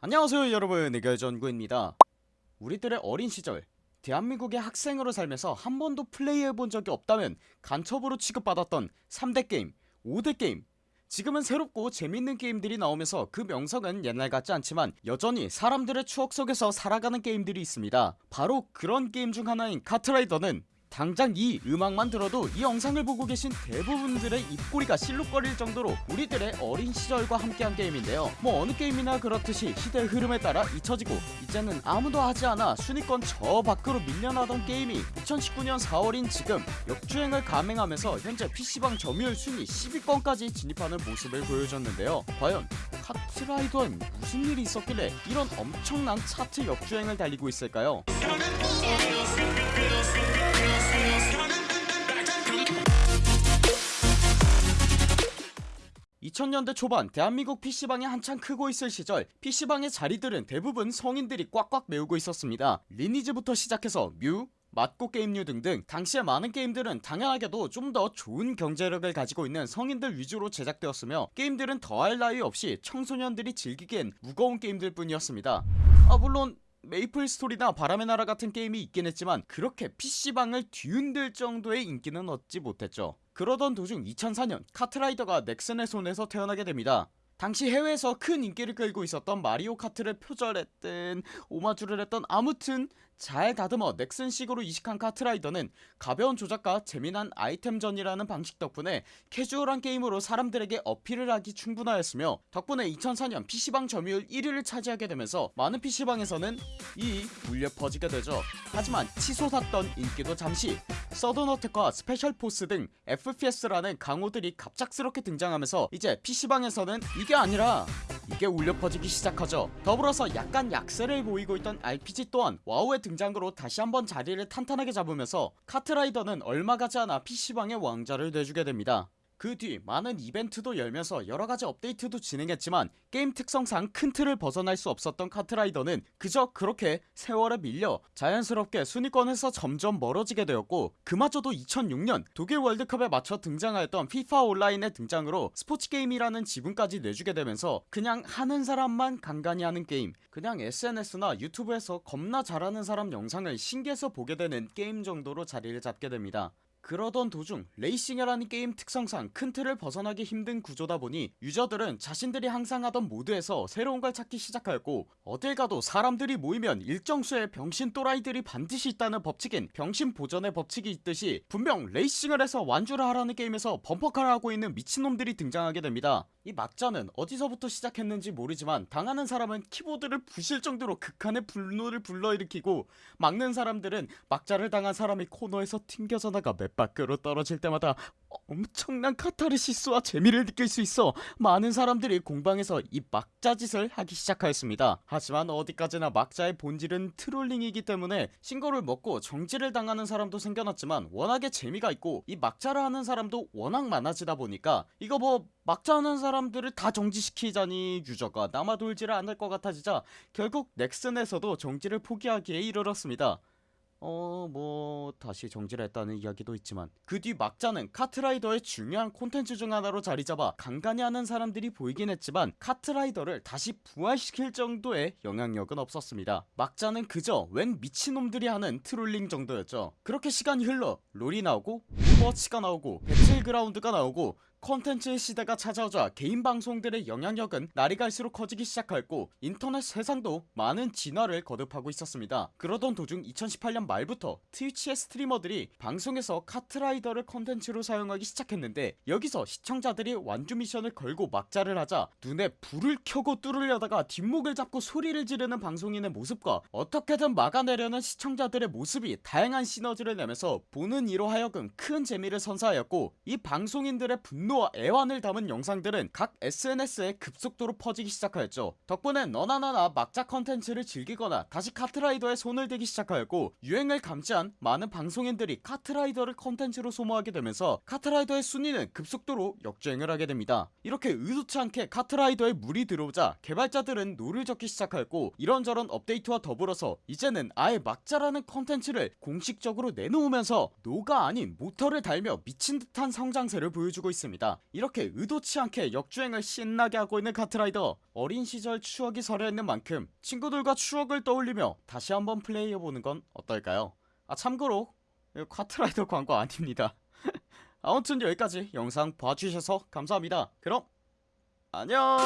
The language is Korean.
안녕하세요 여러분. 의결전구입니다. 우리들의 어린 시절 대한민국의 학생으로 살면서 한 번도 플레이해본 적이 없다면 간첩으로 취급받았던 3대 게임 5대 게임. 지금은 새롭고 재밌는 게임들이 나오면서 그 명성은 옛날 같지 않지만 여전히 사람들의 추억 속에서 살아가는 게임들이 있습니다. 바로 그런 게임 중 하나인 카트라이더는 당장 이 음악만 들어도 이 영상을 보고 계신 대부분들의 입꼬리가 실룩거릴 정도로 우리들의 어린 시절과 함께한 게임인데요. 뭐 어느 게임이나 그렇듯이 시대의 흐름에 따라 잊혀지고 이제는 아무도 하지 않아 순위권 저 밖으로 밀려나던 게임이 2019년 4월인 지금 역주행을 감행하면서 현재 PC방 점유율 순위 10위권까지 진입하는 모습을 보여줬는데요. 과연 카트라이더엔 무슨 일이 있었길래 이런 엄청난 차트 역주행을 달리고 있을까요 2000년대 초반 대한민국 PC방이 한창 크고 있을 시절 PC방의 자리들은 대부분 성인들이 꽉꽉 메우고 있었습니다. 리니지부터 시작해서 뮤, 맞고 게임류 등등 당시의 많은 게임들은 당연하게도 좀 더 좋은 경제력을 가지고 있는 성인들 위주로 제작되었으며 게임들은 더할 나위 없이 청소년들이 즐기기엔 무거운 게임들 뿐이었습니다. 아 물론 메이플 스토리나 바람의 나라 같은 게임이 있긴 했지만 그렇게 PC방을 뒤흔들 정도의 인기는 얻지 못했죠. 그러던 도중 2004년 카트라이더가 넥슨의 손에서 태어나게 됩니다. 당시 해외에서 큰 인기를 끌고 있었던 마리오 카트를 표절했든 오마주를 했던 아무튼 잘 다듬어 넥슨식으로 이식한 카트라이더는 가벼운 조작과 재미난 아이템전이라는 방식 덕분에 캐주얼한 게임으로 사람들에게 어필을 하기 충분하였으며 덕분에 2004년 PC방 점유율 1위를 차지하게 되면서 많은 PC방에서는 이 울려 퍼지게 되죠. 하지만 치솟았던 인기도 잠시 서든어택과 스페셜포스 등 FPS라는 강호들이 갑작스럽게 등장하면서 이제 PC방에서는 이게 아니라 이게 울려 퍼지기 시작하죠. 더불어서 약간 약세를 보이고 있던 RPG 또한 와우의 등장으로 다시 한번 자리를 탄탄하게 잡으면서 카트라이더는 얼마 가지 않아 PC방의 왕좌를 내주게 됩니다 그 뒤 많은 이벤트도 열면서 여러가지 업데이트도 진행했지만 게임 특성상 큰 틀을 벗어날 수 없었던 카트라이더는 그저 그렇게 세월에 밀려 자연스럽게 순위권에서 점점 멀어지게 되었고 그마저도 2006년 독일 월드컵에 맞춰 등장하였던 FIFA 온라인의 등장으로 스포츠게임이라는 지분까지 내주게 되면서 그냥 하는 사람만 간간히 하는 게임 그냥 SNS나 유튜브에서 겁나 잘하는 사람 영상을 신기해서 보게 되는 게임 정도로 자리를 잡게 됩니다 그러던 도중 레이싱이라는 게임 특성상 큰 틀을 벗어나기 힘든 구조다 보니 유저들은 자신들이 항상 하던 모드에서 새로운 걸 찾기 시작하였고 어딜 가도 사람들이 모이면 일정수의 병신 또라이들이 반드시 있다는 법칙인 병신 보전의 법칙이 있듯이 분명 레이싱을 해서 완주를 하라는 게임에서 범퍼카를 하고 있는 미친놈들이 등장하게 됩니다 이 막자는 어디서부터 시작했는지 모르지만 당하는 사람은 키보드를 부실 정도로 극한의 분노를 불러일으키고 막는 사람들은 막자를 당한 사람이 코너에서 튕겨져 나가 맵 밖으로 떨어질 때마다 엄청난 카타르시스와 재미를 느낄 수 있어 많은 사람들이 공방에서 이 막자짓을 하기 시작하였습니다. 하지만 어디까지나 막자의 본질은 트롤링이기 때문에 신고를 먹고 정지를 당하는 사람도 생겨났지만 워낙에 재미가 있고 이 막자를 하는 사람도 워낙 많아지다 보니까 이거 뭐 막자 하는 사람들을 다 정지시키자니 유저가 남아 돌지를 않을 것 같아지자 결국 넥슨에서도 정지를 포기하기에 이르렀습니다 어... 뭐... 다시 정지를 했다는 이야기도 있지만 그 뒤 막자는 카트라이더의 중요한 콘텐츠 중 하나로 자리잡아 간간히 하는 사람들이 보이긴 했지만 카트라이더를 다시 부활시킬 정도의 영향력은 없었습니다. 막자는 그저 웬 미친놈들이 하는 trolling 정도였죠. 그렇게 시간이 흘러 롤이 나오고 오버워치가 나오고 배틀그라운드가 나오고 컨텐츠의 시대가 찾아오자 개인 방송들의 영향력은 날이 갈수록 커지기 시작하였고 인터넷 세상도 많은 진화를 거듭하고 있었습니다. 그러던 도중 2018년 말부터 트위치의 streamer들이 방송에서 카트라이더를 컨텐츠로 사용하기 시작했는데 여기서 시청자들이 완주 미션을 걸고 막자를 하자 눈에 불을 켜고 뚫으려다가 뒷목을 잡고 소리를 지르는 방송인의 모습과 어떻게든 막아내려는 시청자들의 모습이 다양한 시너지를 내면서 보는 이로 하여금 큰 재미를 선사하였고 이 방송인들의 분노 분노와 애환을 담은 영상들은 각 SNS에 급속도로 퍼지기 시작하였죠. 덕분에 너나 나나 막자 컨텐츠를 즐기거나 다시 카트라이더에 손을 대기 시작하였고 유행을 감지한 많은 방송인들이 카트라이더를 컨텐츠로 소모하게 되면서 카트라이더의 순위는 급속도로 역주행을 하게 됩니다. 이렇게 의도치 않게 카트라이더에 물이 들어오자 개발자들은 노를 젓기 시작하였고 이런저런 업데이트와 더불어서 이제는 아예 막자라는 컨텐츠를 공식적으로 내놓으면서 노가 아닌 모터를 달며 미친듯한 성장세를 보여주고 있습니다 겁니다. 이렇게 의도치 않게 역주행을 신나게 하고 있는 카트라이더 어린 시절 추억이 서려있는 만큼 친구들과 추억을 떠올리며 다시 한번 플레이해보는 건 어떨까요? 아 참고로 카트라이더 광고 아닙니다. 아무튼 여기까지 영상 봐주셔서 감사합니다. 그럼 안녕